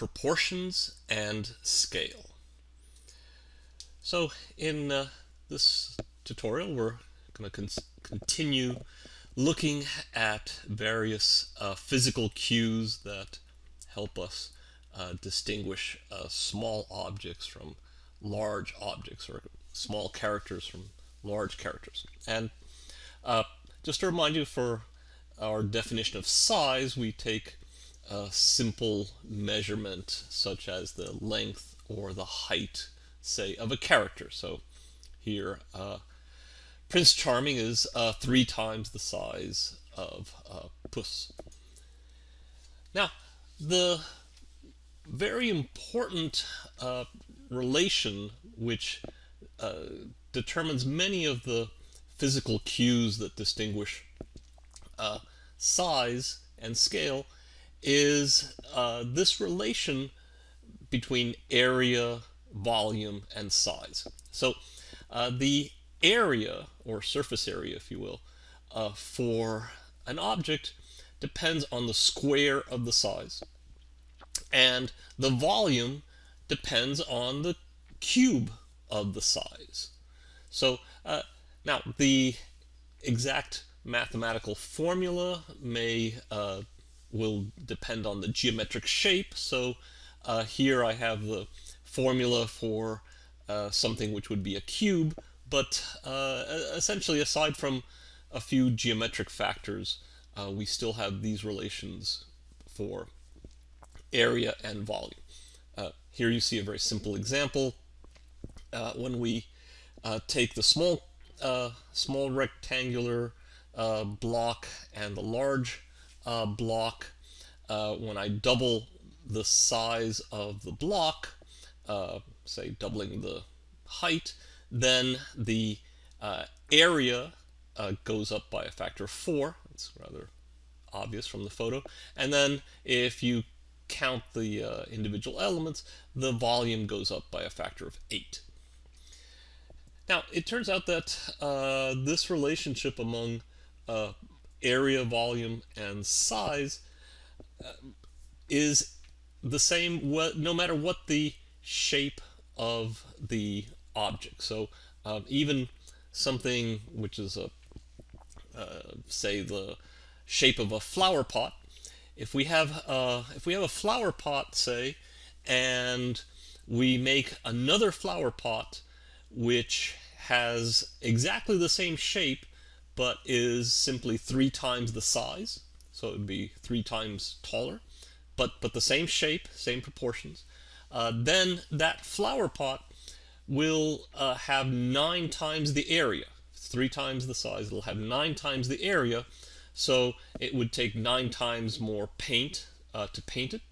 proportions and scale. So in uh, this tutorial we're going to con continue looking at various uh, physical cues that help us uh, distinguish uh, small objects from large objects or small characters from large characters. And uh, just to remind you for our definition of size we take a simple measurement such as the length or the height say of a character. So here uh, Prince Charming is uh, three times the size of uh, Puss. Now the very important uh, relation which uh, determines many of the physical cues that distinguish uh, size and scale is uh, this relation between area, volume, and size. So uh, the area, or surface area, if you will, uh, for an object depends on the square of the size. And the volume depends on the cube of the size. So uh, now the exact mathematical formula may uh, will depend on the geometric shape. So uh, here I have the formula for uh, something which would be a cube, but uh, essentially aside from a few geometric factors, uh, we still have these relations for area and volume. Uh, here you see a very simple example. when we take the small small rectangular uh, block and the large uh, block, uh, when I double the size of the block, uh, say doubling the height, then the uh, area uh, goes up by a factor of 4. It's rather obvious from the photo. And then if you count the individual elements, the volume goes up by a factor of 8. Now, it turns out that uh, this relationship among uh, area, volume, and size uh, is the same no matter what the shape of the object. So um, even something which is a uh, say the shape of a flower pot. If we have uh, if we have a flower pot, say, and we make another flower pot which has exactly the same shape but is simply three times the size. So it would be three times taller, but, but the same shape, same proportions. Uh, then that flower pot will uh, have nine times the area. Three times the size, it'll have nine times the area. So it would take nine times more paint uh, to paint it.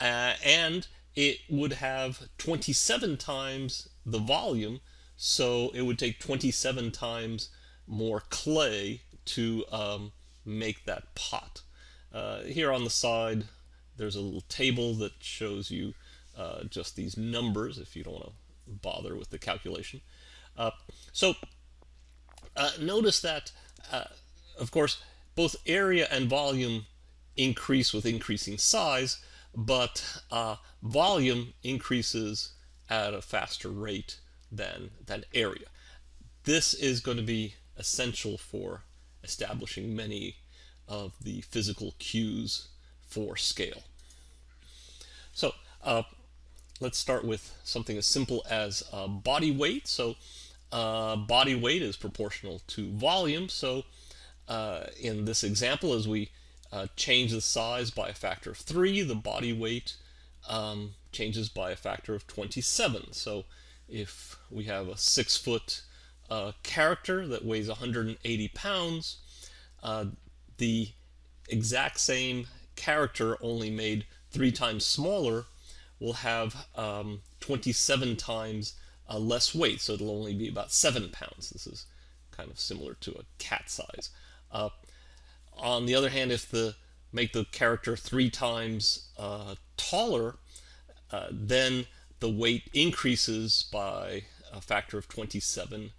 Uh, and it would have 27 times the volume. So it would take 27 times more clay to um, make that pot. Uh, here on the side, there's a little table that shows you uh, just these numbers if you don't want to bother with the calculation. Uh, so uh, notice that, uh, of course, both area and volume increase with increasing size, but uh, volume increases at a faster rate than, than area. This is going to be essential for establishing many of the physical cues for scale. So uh, let's start with something as simple as uh, body weight. So uh, body weight is proportional to volume. So uh, in this example, as we uh, change the size by a factor of 3, the body weight um, changes by a factor of 27. So if we have a 6 uh, character that weighs 180 pounds, uh, the exact same character only made three times smaller will have um, 27 times uh, less weight, so it'll only be about 7 pounds. This is kind of similar to a cat size. Uh, on the other hand, if the make the character three times uh, taller, uh, then the weight increases by a factor of 27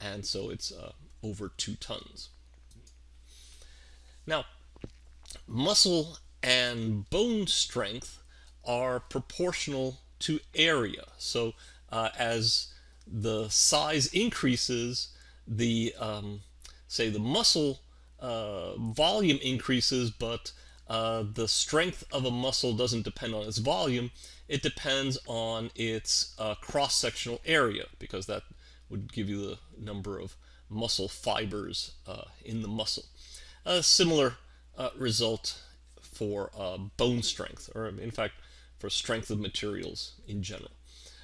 and so it's uh, over two tons. Now, muscle and bone strength are proportional to area. So uh, as the size increases, the um, say the muscle uh, volume increases, but uh, the strength of a muscle doesn't depend on its volume. It depends on its uh, cross-sectional area because that would give you the number of muscle fibers uh, in the muscle. A similar uh, result for uh, bone strength, or in fact, for strength of materials in general.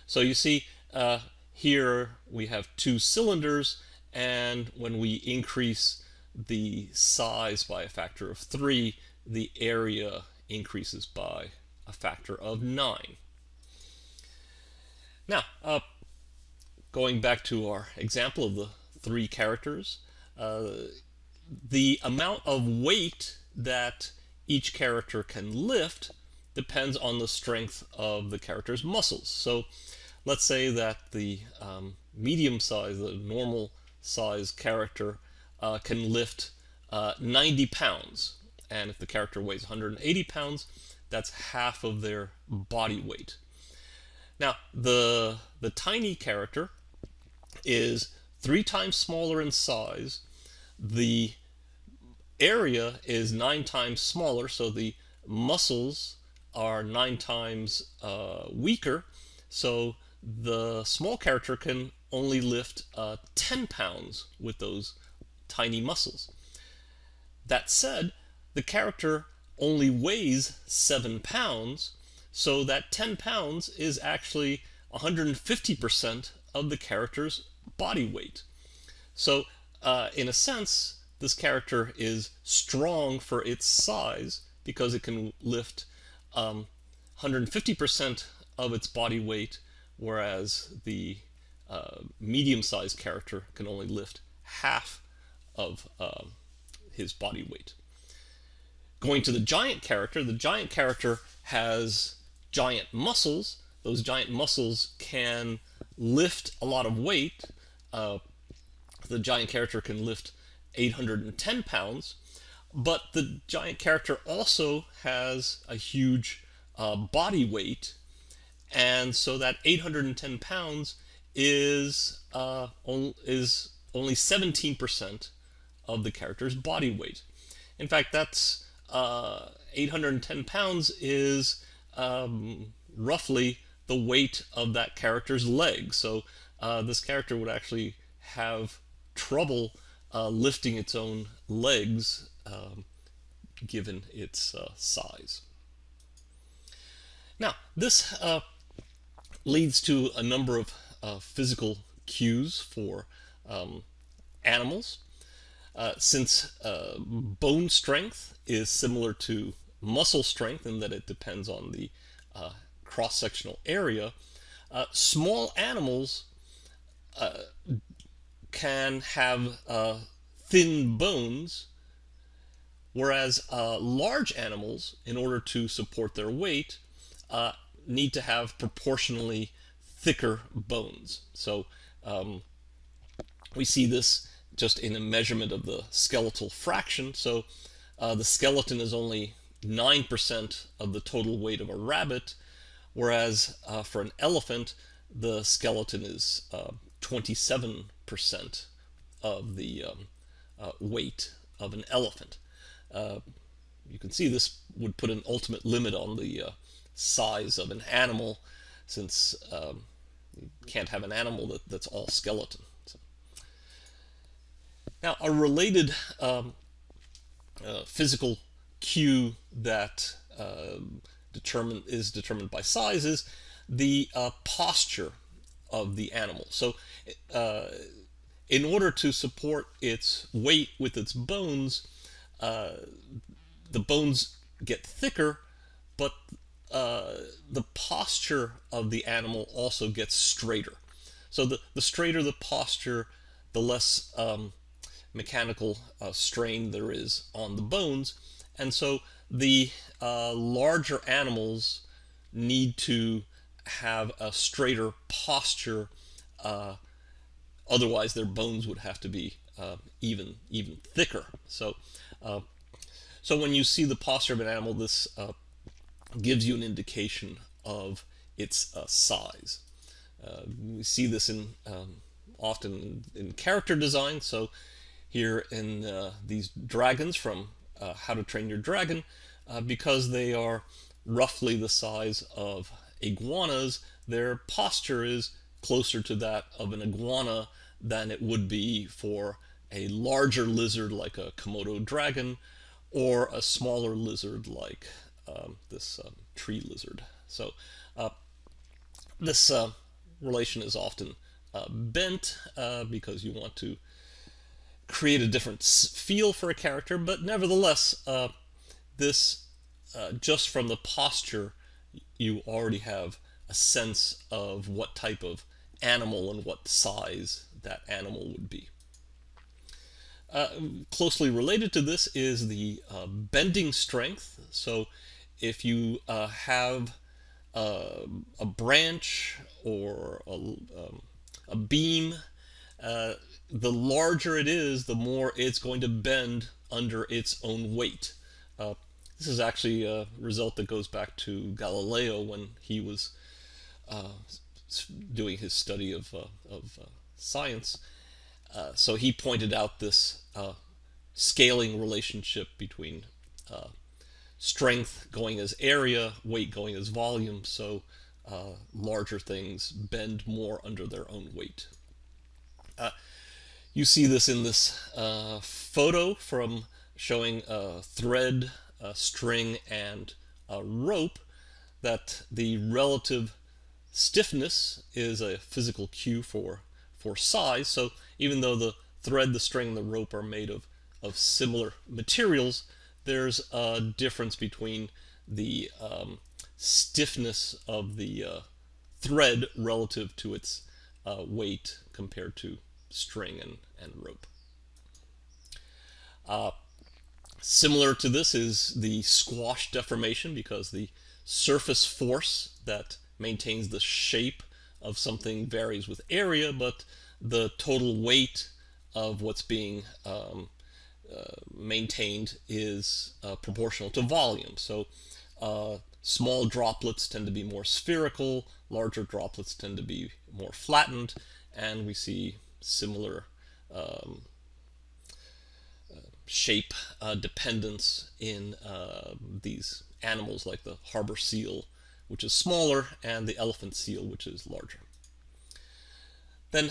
So you see uh, here we have two cylinders, and when we increase the size by a factor of 3, the area increases by a factor of 9. Now, uh, going back to our example of the three characters, uh, the amount of weight that each character can lift depends on the strength of the character's muscles. So let's say that the um, medium size, the normal size character uh, can lift uh, 90 pounds. And if the character weighs 180 pounds, that's half of their body weight. Now, the, the tiny character is three times smaller in size. The area is nine times smaller, so the muscles are nine times uh, weaker. So the small character can only lift uh, 10 pounds with those tiny muscles. That said, the character only weighs 7 pounds, so that 10 pounds is actually 150% of the character's body weight. So uh, in a sense, this character is strong for its size because it can lift 150% um, of its body weight, whereas the uh, medium-sized character can only lift half of uh, his body weight. Going to the giant character, the giant character has giant muscles. Those giant muscles can lift a lot of weight, uh, the giant character can lift 810 pounds, but the giant character also has a huge uh, body weight, and so that 810 pounds is uh, is only 17% of the character's body weight. In fact, that's uh, 810 pounds is um, roughly the weight of that character's leg. So uh, this character would actually have trouble uh, lifting its own legs um, given its uh, size. Now, this uh, leads to a number of uh, physical cues for um, animals. Uh, since bone strength is similar to muscle strength in that it depends on the cross-sectional area, small animals uh, can have uh, thin bones, whereas uh, large animals, in order to support their weight, uh, need to have proportionally thicker bones. So um, we see this just in a measurement of the skeletal fraction. So uh, the skeleton is only 9% of the total weight of a rabbit, whereas uh, for an elephant, the skeleton is uh, 27% of the um, uh, weight of an elephant. Uh, you can see this would put an ultimate limit on the uh, size of an animal since um, you can't have an animal that, that's all skeleton. So. Now, a related um, uh, physical cue that uh, determine, is determined by size is the uh, posture of the animal. So uh, in order to support its weight with its bones, uh, the bones get thicker, but uh, the posture of the animal also gets straighter. So the, the straighter the posture, the less um, mechanical uh, strain there is on the bones. And so the uh, larger animals need to have a straighter posture. Uh, otherwise, their bones would have to be uh, even even thicker. So, uh, so when you see the posture of an animal, this uh, gives you an indication of its uh, size. We see this in um, often in character design. So here in these dragons from uh, How to Train Your Dragon, uh, because they are roughly the size of iguanas, their posture is closer to that of an iguana than it would be for a larger lizard like a Komodo dragon or a smaller lizard like um, this um, tree lizard. So uh, this uh, relation is often uh, bent uh, because you want to create a different feel for a character, but nevertheless, uh, this uh, just from the posture, you already have a sense of what type of animal and what size that animal would be. Uh, closely related to this is the uh, bending strength. So if you uh, have uh, a branch or a, um, a beam, the larger it is, the more it's going to bend under its own weight. Uh, this is actually a result that goes back to Galileo when he was doing his study of, of science. Uh, so he pointed out this uh, scaling relationship between uh, strength going as area, weight going as volume, so uh, larger things bend more under their own weight. Uh, you see this in this photo from showing a thread, a string, and a rope that the relative stiffness is a physical cue for for size. So even though the thread, the string, and the rope are made of, of similar materials, there's a difference between the um, stiffness of the uh, thread relative to its uh, weight compared to string and, and rope. Uh, similar to this is the squash deformation because the surface force that maintains the shape of something varies with area, but the total weight of what's being um, uh, maintained is uh, proportional to volume. So uh, small droplets tend to be more spherical, larger droplets tend to be more flattened, and we see similar um, uh, shape uh, dependence in uh, these animals like the harbor seal which is smaller, and the elephant seal, which is larger. Then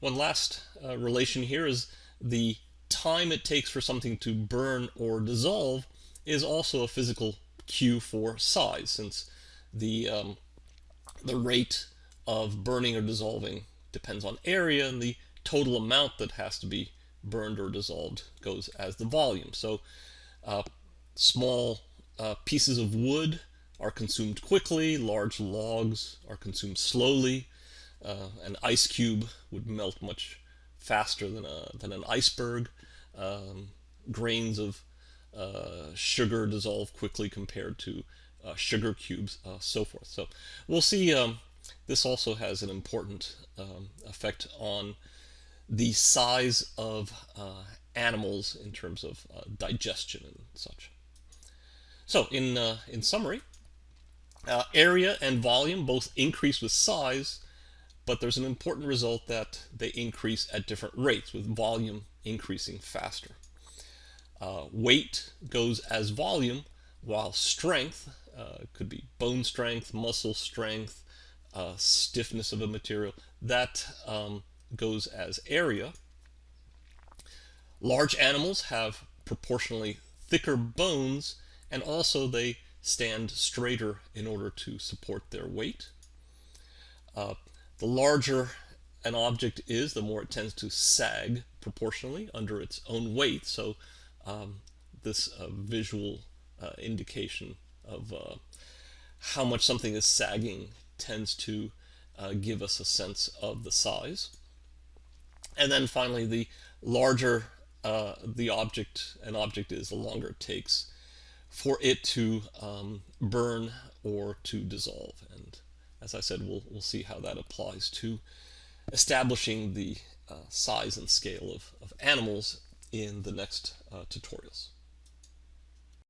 one last relation here is the time it takes for something to burn or dissolve is also a physical cue for size, since the, um, the rate of burning or dissolving depends on area, and the total amount that has to be burned or dissolved goes as the volume. So uh, small uh, pieces of wood are consumed quickly, large logs are consumed slowly. Uh, an ice cube would melt much faster than, a, than an iceberg. Um, grains of uh, sugar dissolve quickly compared to uh, sugar cubes, uh, so forth. So we'll see um, this also has an important um, effect on the size of uh, animals in terms of uh, digestion and such. So in, in summary, uh, area and volume both increase with size, but there's an important result that they increase at different rates, with volume increasing faster. Uh, weight goes as volume, while strength uh, could be bone strength, muscle strength, uh, stiffness of a material, that um, goes as area. Large animals have proportionally thicker bones, and also they stand straighter in order to support their weight. Uh, the larger an object is, the more it tends to sag proportionally under its own weight. So um, this uh, visual uh, indication of uh, how much something is sagging tends to uh, give us a sense of the size. And then finally, the larger uh, the object an object is, the longer it takes for it to um, burn or to dissolve. And as I said, we'll, we'll see how that applies to establishing the uh, size and scale of, of animals in the next uh, tutorials.